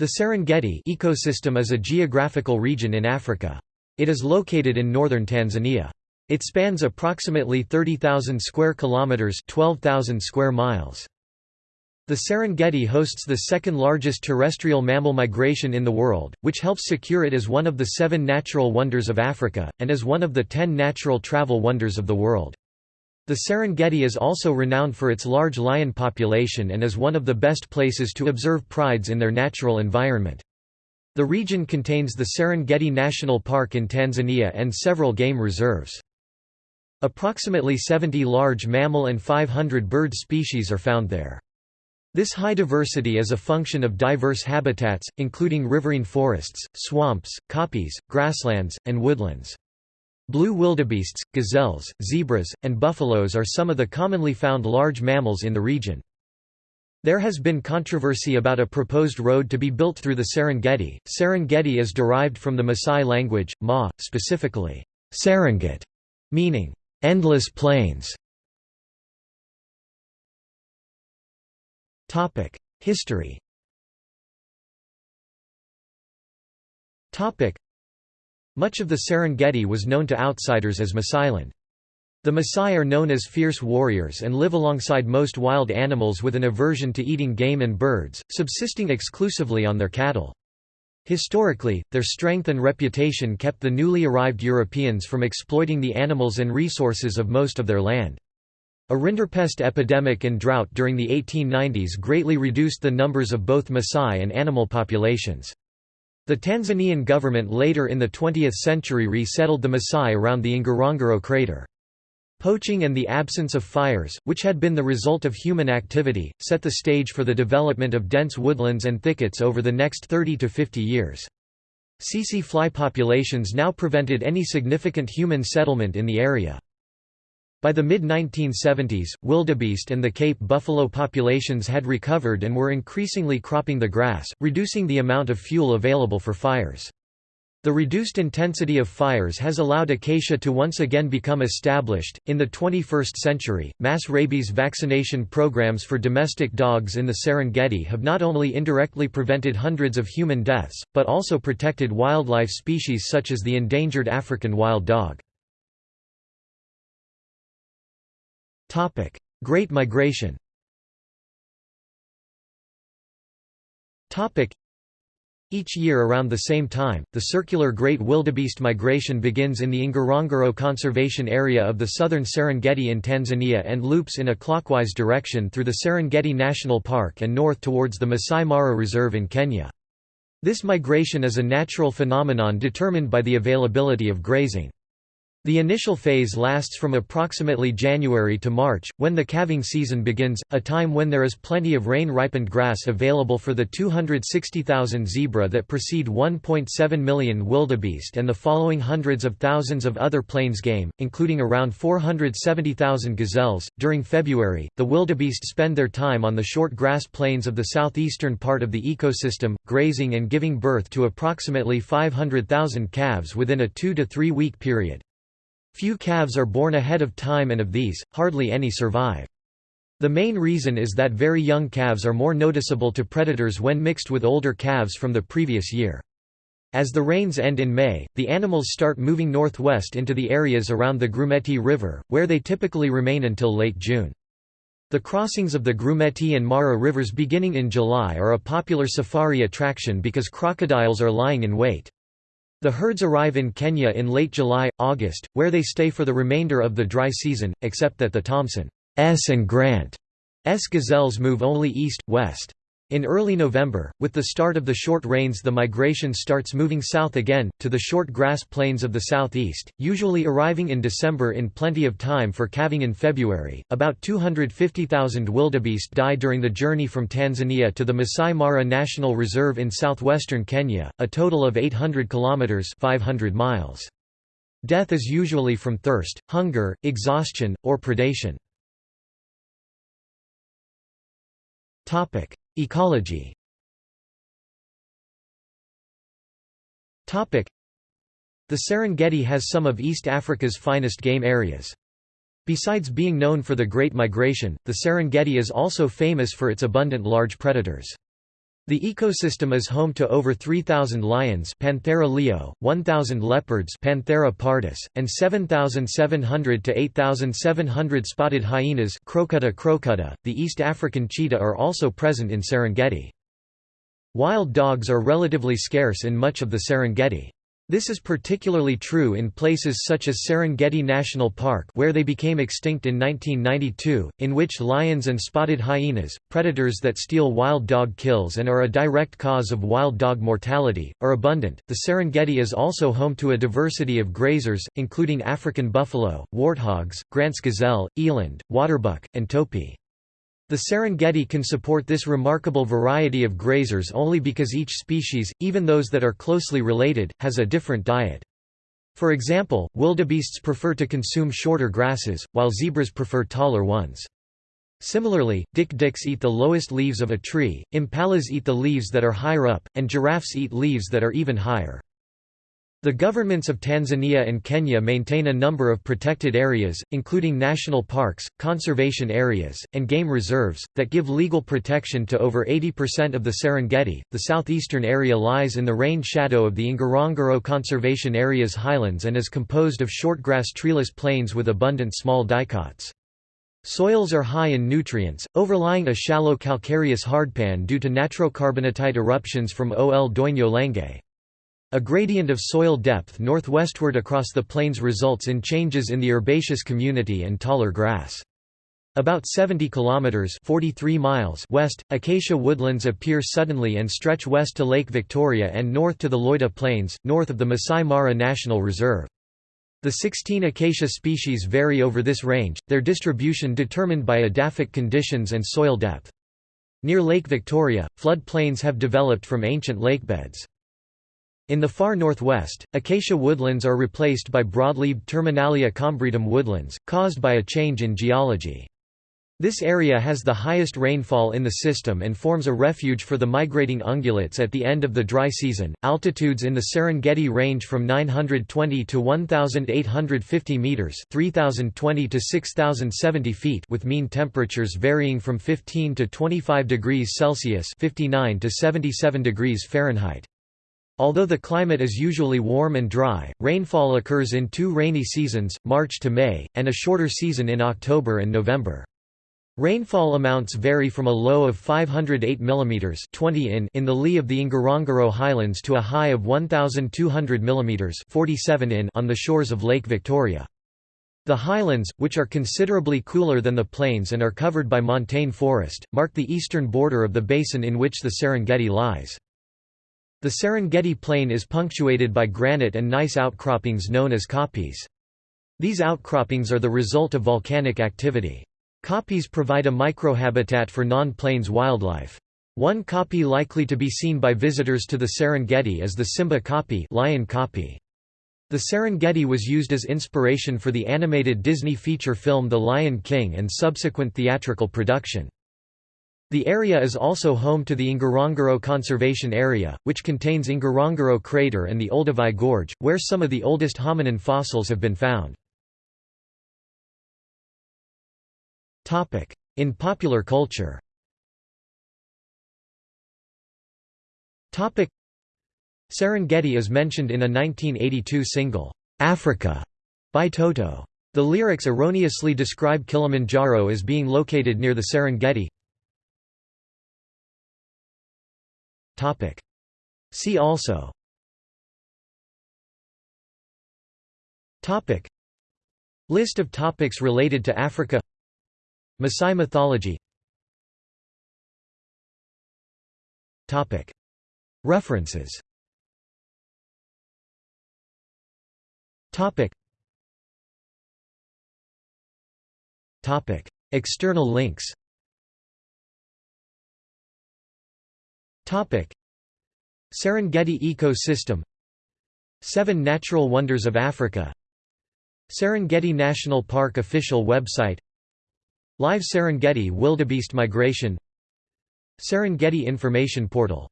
The Serengeti ecosystem is a geographical region in Africa. It is located in northern Tanzania. It spans approximately 30,000 square kilometers, 12,000 square miles. The Serengeti hosts the second largest terrestrial mammal migration in the world, which helps secure it as one of the seven natural wonders of Africa, and as one of the ten natural travel wonders of the world. The Serengeti is also renowned for its large lion population and is one of the best places to observe prides in their natural environment. The region contains the Serengeti National Park in Tanzania and several game reserves. Approximately 70 large mammal and 500 bird species are found there. This high diversity is a function of diverse habitats, including riverine forests, swamps, kopjes, grasslands, and woodlands. Blue wildebeests, gazelles, zebras, and buffaloes are some of the commonly found large mammals in the region. There has been controversy about a proposed road to be built through the Serengeti. Serengeti is derived from the Maasai language, Maa, specifically, Serenget, meaning endless plains. History. Much of the Serengeti was known to outsiders as Maasailand. The Maasai are known as fierce warriors and live alongside most wild animals with an aversion to eating game and birds, subsisting exclusively on their cattle. Historically, their strength and reputation kept the newly arrived Europeans from exploiting the animals and resources of most of their land. A rinderpest epidemic and drought during the 1890s greatly reduced the numbers of both Maasai and animal populations. The Tanzanian government later in the 20th century resettled the Maasai around the Ngorongoro crater. Poaching and the absence of fires, which had been the result of human activity, set the stage for the development of dense woodlands and thickets over the next 30 to 50 years. Tsetse fly populations now prevented any significant human settlement in the area. By the mid-1970s, wildebeest and the Cape buffalo populations had recovered and were increasingly cropping the grass, reducing the amount of fuel available for fires. The reduced intensity of fires has allowed acacia to once again become established. In the 21st century, mass rabies vaccination programs for domestic dogs in the Serengeti have not only indirectly prevented hundreds of human deaths, but also protected wildlife species such as the endangered African wild dog. Topic: Great Migration. Topic: Each year around the same time, the circular great wildebeest migration begins in the Ngorongoro Conservation Area of the southern Serengeti in Tanzania and loops in a clockwise direction through the Serengeti National Park and north towards the Masai Mara Reserve in Kenya. This migration is a natural phenomenon determined by the availability of grazing. The initial phase lasts from approximately January to March, when the calving season begins, a time when there is plenty of rain-ripened grass available for the 260,000 zebra that precede 1.7 million wildebeest and the following hundreds of thousands of other plains game, including around 470,000 gazelles. During February, the wildebeest spend their time on the short grass plains of the southeastern part of the ecosystem, grazing and giving birth to approximately 500,000 calves within a two to three week period. Few calves are born ahead of time and of these, hardly any survive. The main reason is that very young calves are more noticeable to predators when mixed with older calves from the previous year. As the rains end in May, the animals start moving northwest into the areas around the Grumeti River, where they typically remain until late June. The crossings of the Grumeti and Mara rivers beginning in July are a popular safari attraction because crocodiles are lying in wait. The herds arrive in Kenya in late July, August, where they stay for the remainder of the dry season, except that the Thomson S and Grant S gazelles move only east-west. In early November, with the start of the short rains the migration starts moving south again, to the short grass plains of the southeast, usually arriving in December in plenty of time for calving in February. About 250,000 wildebeest die during the journey from Tanzania to the Masai Mara National Reserve in southwestern Kenya, a total of 800 kilometers 500 miles. Death is usually from thirst, hunger, exhaustion, or predation. Topic: Ecology The Serengeti has some of East Africa's finest game areas. Besides being known for the Great Migration, the Serengeti is also famous for its abundant large predators. The ecosystem is home to over 3,000 lions Panthera leo, 1,000 leopards Panthera pardus, and 7,700 to 8,700 spotted hyenas Crocuta crocuta. .The East African cheetah are also present in Serengeti. Wild dogs are relatively scarce in much of the Serengeti. This is particularly true in places such as Serengeti National Park where they became extinct in 1992, in which lions and spotted hyenas, predators that steal wild dog kills and are a direct cause of wild dog mortality, are abundant. The Serengeti is also home to a diversity of grazers, including African buffalo, warthogs, Grant's gazelle, eland, waterbuck, and topi. The Serengeti can support this remarkable variety of grazers only because each species, even those that are closely related, has a different diet. For example, wildebeests prefer to consume shorter grasses, while zebras prefer taller ones. Similarly, dik-diks eat the lowest leaves of a tree, impalas eat the leaves that are higher up, and giraffes eat leaves that are even higher. The governments of Tanzania and Kenya maintain a number of protected areas, including national parks, conservation areas, and game reserves, that give legal protection to over 80% of the Serengeti. The southeastern area lies in the rain shadow of the Ngorongoro Conservation Area's highlands and is composed of shortgrass treeless plains with abundant small dicots. Soils are high in nutrients, overlying a shallow calcareous hardpan due to natrocarbonatite eruptions from Ol Doinyo Lengai. A gradient of soil depth northwestward across the plains results in changes in the herbaceous community and taller grass. About 70 kilometers (43 miles) west, acacia woodlands appear suddenly and stretch west to Lake Victoria and north to the Loita Plains, north of the Masai Mara National Reserve. The 16 acacia species vary over this range, their distribution determined by edaphic conditions and soil depth. Near Lake Victoria, flood plains have developed from ancient lakebeds. In the far northwest, acacia woodlands are replaced by broadleaved Terminalia combretum woodlands, caused by a change in geology. This area has the highest rainfall in the system and forms a refuge for the migrating ungulates at the end of the dry season. Altitudes in the Serengeti range from 920 to 1850 meters, 3020 to 6070 feet, with mean temperatures varying from 15 to 25 degrees Celsius, 59 to 77 degrees Fahrenheit. Although the climate is usually warm and dry, rainfall occurs in two rainy seasons, March to May, and a shorter season in October and November. Rainfall amounts vary from a low of 508 mm 20 in in the lee of the Ngorongoro Highlands to a high of 1,200 mm 47 in on the shores of Lake Victoria. The highlands, which are considerably cooler than the plains and are covered by montane forest, mark the eastern border of the basin in which the Serengeti lies. The Serengeti Plain is punctuated by granite and gneiss outcroppings known as kopjes. These outcroppings are the result of volcanic activity. Kopjes provide a microhabitat for non-plains wildlife. One kopje likely to be seen by visitors to the Serengeti is the Simba kopje, lion kopje. The Serengeti was used as inspiration for the animated Disney feature film The Lion King and subsequent theatrical production. The area is also home to the Ngorongoro Conservation Area, which contains Ngorongoro Crater and the Olduvai Gorge, where some of the oldest hominin fossils have been found. In popular culture Serengeti is mentioned in a 1982 single, "'Africa' by Toto. The lyrics erroneously describe Kilimanjaro as being located near the Serengeti. Topic. See also Topic. List of topics related to Africa Maasai mythology Topic. References Topic. Topic. External links Serengeti ecosystem. Seven Natural Wonders of Africa. Serengeti National Park official website. Live Serengeti wildebeest migration. Serengeti information portal